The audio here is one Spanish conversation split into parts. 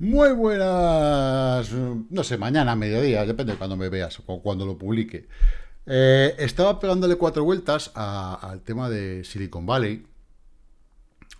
Muy buenas, no sé, mañana, mediodía, depende de cuando me veas o cuando lo publique. Eh, estaba pegándole cuatro vueltas al tema de Silicon Valley,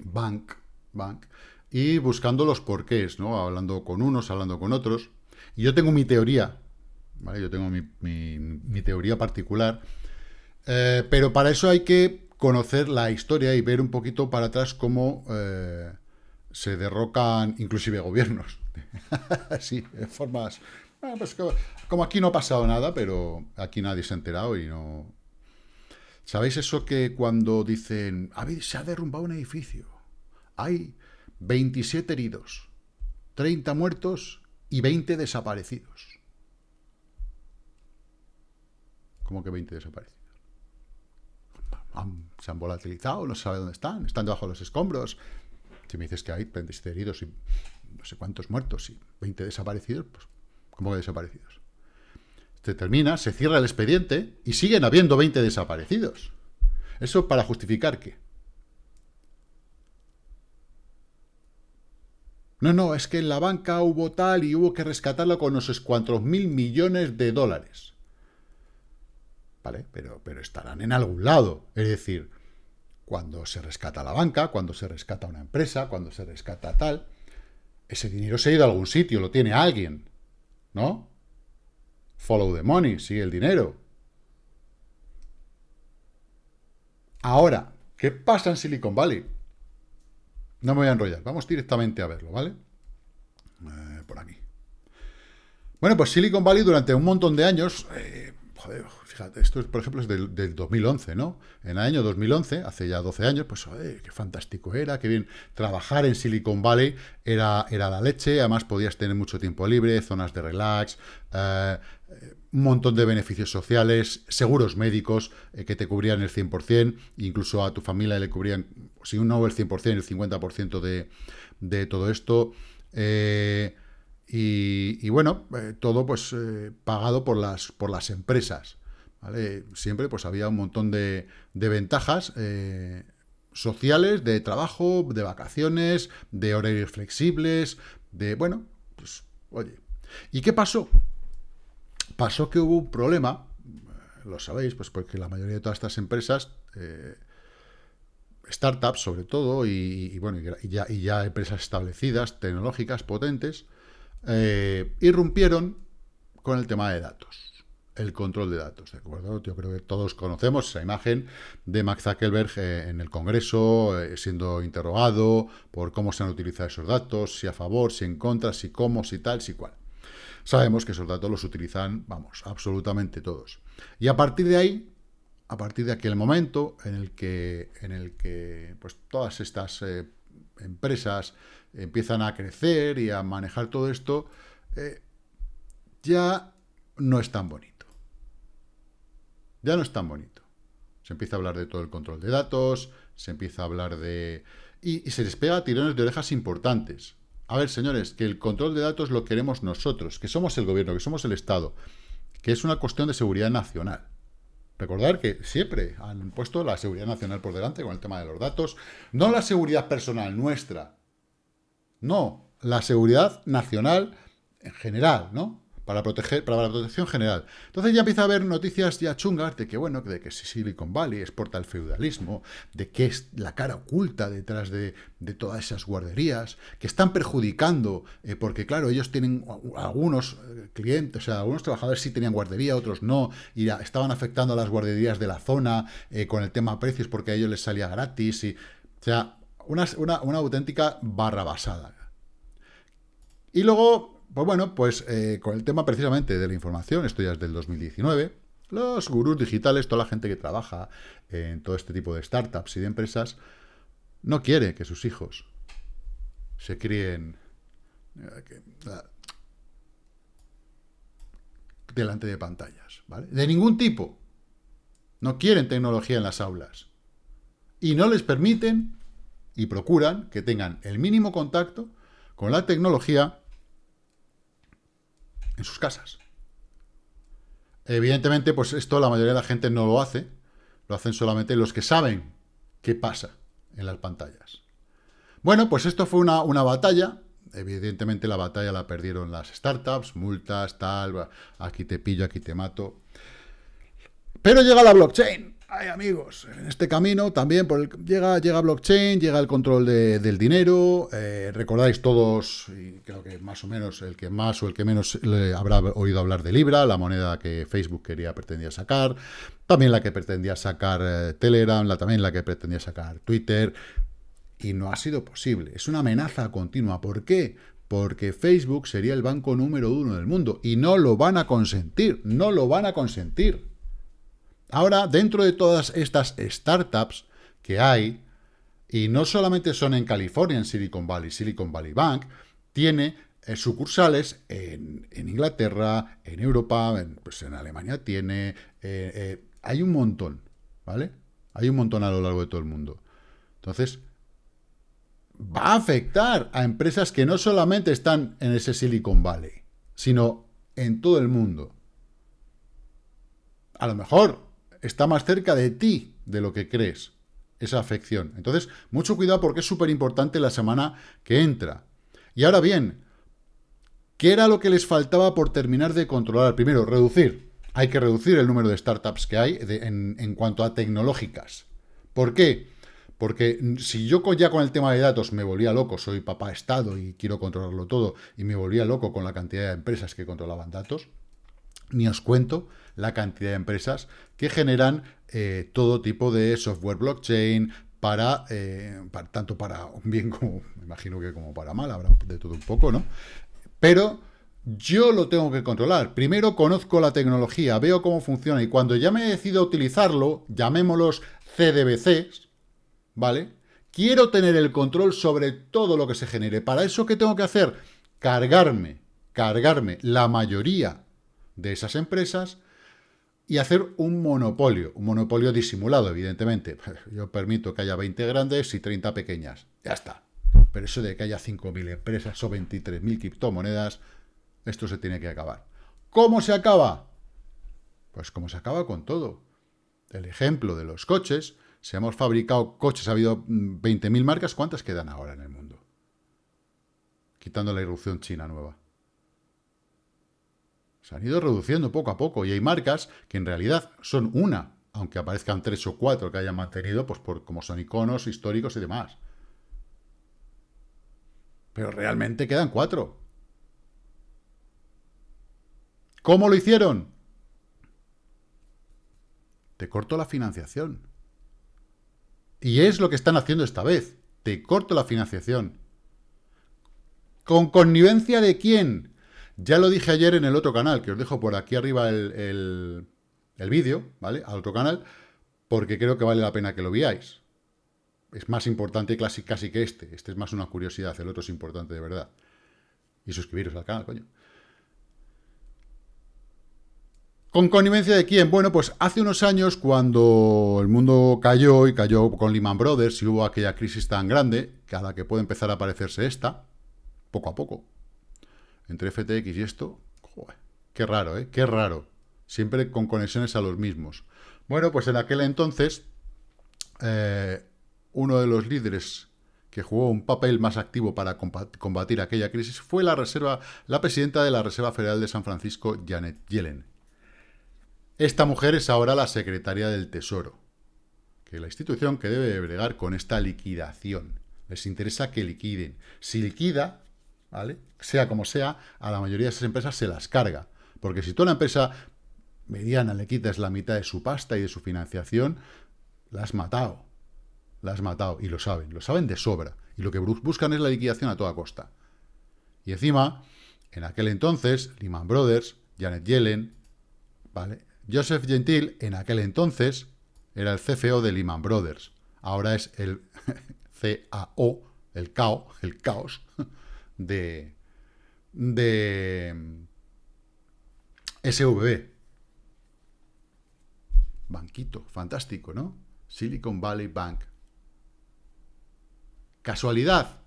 Bank, Bank, y buscando los porqués, ¿no? Hablando con unos, hablando con otros. Y yo tengo mi teoría, ¿vale? Yo tengo mi, teoría particular, eh, pero para eso hay que conocer la historia y ver un poquito para atrás cómo... Eh, se derrocan inclusive gobiernos. sí, en formas... Pues como, aquí no ha pasado nada, pero aquí nadie se ha enterado y no... ¿Sabéis eso que cuando dicen, se ha derrumbado un edificio, hay 27 heridos, 30 muertos y 20 desaparecidos? ¿Cómo que 20 desaparecidos? se han volatilizado, no se sabe dónde están, están debajo de los escombros, si me dices que hay 27 heridos y no sé cuántos muertos y 20 desaparecidos, pues, ¿cómo que desaparecidos? Se termina, se cierra el expediente y siguen habiendo 20 desaparecidos. ¿Eso para justificar qué? No, no, es que en la banca hubo tal y hubo que rescatarlo con unos cuantos mil millones de dólares. ¿Vale? Pero, pero estarán en algún lado. Es decir, cuando se rescata la banca, cuando se rescata una empresa, cuando se rescata tal, ese dinero se ha ido a algún sitio, lo tiene alguien, ¿no? Follow the money, sigue el dinero. Ahora, ¿qué pasa en Silicon Valley? No me voy a enrollar, vamos directamente a verlo, ¿vale? Eh, por aquí. Bueno, pues Silicon Valley durante un montón de años, eh, joder, esto, por ejemplo, es del, 2011, ¿no? En el año 2011, hace ya 12 años, pues, qué fantástico era, qué bien. Trabajar en Silicon Valley era, era la leche, además podías tener mucho tiempo libre, zonas de relax, eh, un montón de beneficios sociales, seguros médicos eh, que te cubrían el 100%, incluso a tu familia le cubrían, si no el 100%, el 50% de, de todo esto. Eh, y, bueno, todo pues pagado por las, por las empresas. Siempre pues había un montón de, ventajas eh, sociales, de trabajo, de vacaciones, de horarios flexibles, de, bueno, pues, oye. ¿Y qué pasó? Pasó que hubo un problema, lo sabéis, pues porque la mayoría de todas estas empresas, eh, startups sobre todo, y, bueno, y ya, empresas establecidas, tecnológicas, potentes, eh, irrumpieron con el tema de datos el control de datos, ¿de acuerdo? Yo creo que todos conocemos esa imagen de Max Zuckerberg eh, en el Congreso, eh, siendo interrogado por cómo se han utilizado esos datos, si a favor, si en contra, si cómo, si tal, si cual. Sabemos que esos datos los utilizan, vamos, absolutamente todos. Y a partir de ahí, a partir de aquel momento en el que, en el que pues, todas estas eh, empresas empiezan a crecer y a manejar todo esto, ya no es tan bonito ya no es tan bonito. Se empieza a hablar de todo el control de datos, se empieza a hablar de... Y, se les pega tirones de orejas importantes. A ver, señores, que el control de datos lo queremos nosotros, que somos el gobierno, que somos el Estado, que es una cuestión de seguridad nacional. Recordar que siempre han puesto la seguridad nacional por delante con el tema de los datos, no la seguridad personal nuestra, no, la seguridad nacional en general, ¿no? Para proteger, para la protección general. Entonces ya empieza a haber noticias ya chungas de que, bueno, de que Silicon Valley exporta el feudalismo, de que es la cara oculta detrás de, todas esas guarderías, que están perjudicando, eh, porque claro, ellos tienen algunos eh, clientes, o sea, algunos trabajadores sí tenían guardería, otros no, y estaban afectando a las guarderías de la zona eh, con el tema precios porque a ellos les salía gratis, y, o sea, una, una, una auténtica barra basada. Y luego pues bueno, pues eh, con el tema precisamente de la información, esto ya es del 2019, los gurús digitales, toda la gente que trabaja en todo este tipo de startups y de empresas, no quiere que sus hijos se críen eh, delante de pantallas, ¿vale? De ningún tipo. No quieren tecnología en las aulas. Y no les permiten y procuran que tengan el mínimo contacto con la tecnología en sus casas. Evidentemente, pues esto la mayoría de la gente no lo hace, lo hacen solamente los que saben qué pasa en las pantallas. Bueno, pues esto fue una, batalla evidentemente la batalla la perdieron las startups, multas, tal, aquí te pillo, aquí te mato. Pero llega la blockchain. Ay, amigos, en este camino también llega, llega blockchain, llega el control del dinero. Eh, recordáis todos, y creo que más o menos el que más o el que menos le habrá oído hablar de Libra, la moneda que Facebook quería, pretendía sacar. También la que pretendía sacar eh, Telegram, también la que pretendía sacar Twitter. Y no ha sido posible. Es una amenaza continua. ¿Por qué? Porque Facebook sería el banco número uno del mundo. Y no lo van a consentir. No lo van a consentir. Ahora, dentro de todas estas startups que hay, y no solamente son en California, en Silicon Valley, Silicon Valley Bank, tiene eh, sucursales en, Inglaterra, en Europa, en, pues en Alemania tiene, eh, eh, hay un montón, ¿vale? Hay un montón a lo largo de todo el mundo. Entonces, va a afectar a empresas que no solamente están en ese Silicon Valley, sino en todo el mundo. A lo mejor está más cerca de ti de lo que crees, esa afección. Entonces, mucho cuidado porque es súper importante la semana que entra. Y ahora bien, ¿qué era lo que les faltaba por terminar de controlar? Primero, reducir. Hay que reducir el número de startups que hay en, en cuanto a tecnológicas. ¿Por qué? Porque si yo ya con el tema de datos me volvía loco, soy papá Estado y quiero controlarlo todo, y me volvía loco con la cantidad de empresas que controlaban datos, ni os cuento la cantidad de empresas que generan eh, todo tipo de software blockchain para, eh, para, tanto para bien como, imagino que como para mal, habrá de todo un poco, ¿no? Pero yo lo tengo que controlar. Primero conozco la tecnología, veo cómo funciona y cuando ya me decido utilizarlo, llamémoslos CDBCs, ¿vale? Quiero tener el control sobre todo lo que se genere. ¿Para eso qué tengo que hacer? Cargarme, cargarme la mayoría de esas empresas y hacer un monopolio, un monopolio disimulado, evidentemente. Yo permito que haya 20 grandes y 30 pequeñas. Ya está. Pero eso de que haya 5.000 empresas o 23.000 criptomonedas, esto se tiene que acabar. ¿Cómo se acaba? Pues como se acaba con todo. El ejemplo de los coches, si hemos fabricado coches, ha habido 20.000 mm, marcas, ¿cuántas quedan ahora en el mundo? Quitando la irrupción china nueva. Se han ido reduciendo poco a poco y hay marcas que en realidad son una, aunque aparezcan tres o cuatro que hayan mantenido, pues por, como son iconos históricos y demás. Pero realmente quedan cuatro. ¿Cómo lo hicieron? Te corto la financiación. Y es lo que están haciendo esta vez. Te corto la financiación. ¿Con connivencia de quién? Ya lo dije ayer en el otro canal, que os dejo por aquí arriba el, vídeo, ¿vale? Al otro canal, porque creo que vale la pena que lo veáis. Es más importante casi, casi que este. Este es más una curiosidad, el otro es importante de verdad. Y suscribiros al canal, coño. ¿Con connivencia de quién? Bueno, pues hace unos años cuando el mundo cayó y cayó con Lehman Brothers y hubo aquella crisis tan grande, que a la que puede empezar a parecerse esta, poco a poco, entre FTX y esto, qué raro, ¿eh? Qué raro. Siempre con conexiones a los mismos. Bueno, pues en aquel entonces, eh, uno de los líderes que jugó un papel más activo para combatir aquella crisis fue la, reserva, la presidenta de la Reserva Federal de San Francisco, Janet Yellen. Esta mujer es ahora la secretaria del Tesoro, que es la institución que debe bregar con esta liquidación. Les interesa que liquiden. Si liquida, ¿vale? Sea como sea, a la mayoría de esas empresas se las carga. Porque si tú una empresa mediana le quitas la mitad de su pasta y de su financiación, la has matado. La has matado. Y lo saben. Lo saben de sobra. Y lo que buscan es la liquidación a toda costa. Y encima, en aquel entonces, Lehman Brothers, Janet Yellen, ¿vale? Joseph Gentil, en aquel entonces, era el CFO de Lehman Brothers. Ahora es el CAO, el CAO, el caos, de, de SVB. Banquito, fantástico, ¿no? Silicon Valley Bank. ¿Casualidad?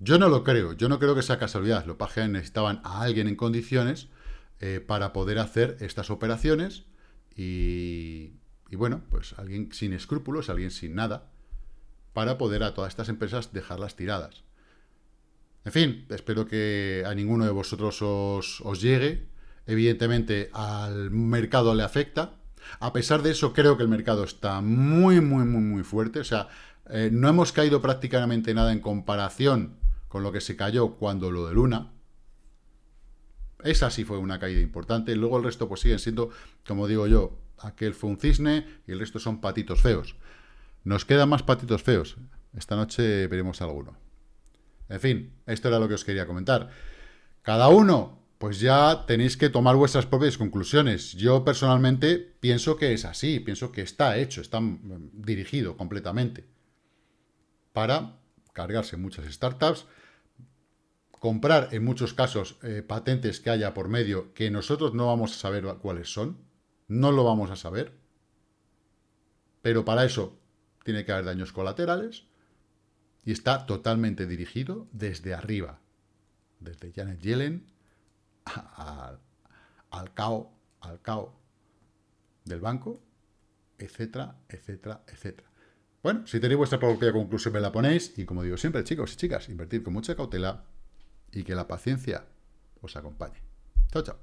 Yo no lo creo, yo no creo que sea casualidad. Los pajes necesitaban a alguien en condiciones eh, para poder hacer estas operaciones y, y, bueno, pues alguien sin escrúpulos, alguien sin nada, para poder a todas estas empresas dejarlas tiradas. En fin, espero que a ninguno de vosotros os, os llegue. Evidentemente al mercado le afecta. A pesar de eso, creo que el mercado está muy, muy, muy, muy fuerte. O sea, eh, no hemos caído prácticamente nada en comparación con lo que se cayó cuando lo de Luna. Esa sí fue una caída importante. Luego el resto pues siguen siendo, como digo yo, aquel fue un cisne y el resto son patitos feos. Nos quedan más patitos feos. Esta noche veremos alguno. En fin, esto era lo que os quería comentar. Cada uno, pues ya tenéis que tomar vuestras propias conclusiones. Yo personalmente pienso que es así, pienso que está hecho, está dirigido completamente para cargarse muchas startups, comprar en muchos casos eh, patentes que haya por medio que nosotros no vamos a saber cuáles son, no lo vamos a saber, pero para eso tiene que haber daños colaterales y está totalmente dirigido desde arriba, desde Janet Yellen al cao, al cao del banco, etcétera, etcétera, etcétera. Bueno, si tenéis vuestra propia conclusión me la ponéis y como digo siempre, chicos y chicas, invertir con mucha cautela y que la paciencia os acompañe. Chao, chao.